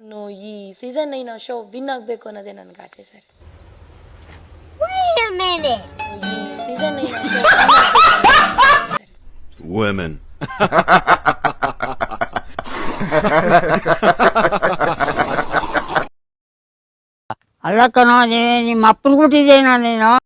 No ಈ season nine show win ಆಗಬೇಕು ಅನ್ನೋದೇ ನನಗೆ ಆಸೆ ಸರ್ ಈ ಸೀಸನ್ ನೈನ್ ಶೋ Women. ಅಲ್ಲ ಕಣೋ ನಿಮ್ಮ ಅಪ್ಪನ ಕೊಟ್ಟಿದ್ದೇನೋ ನೀನು?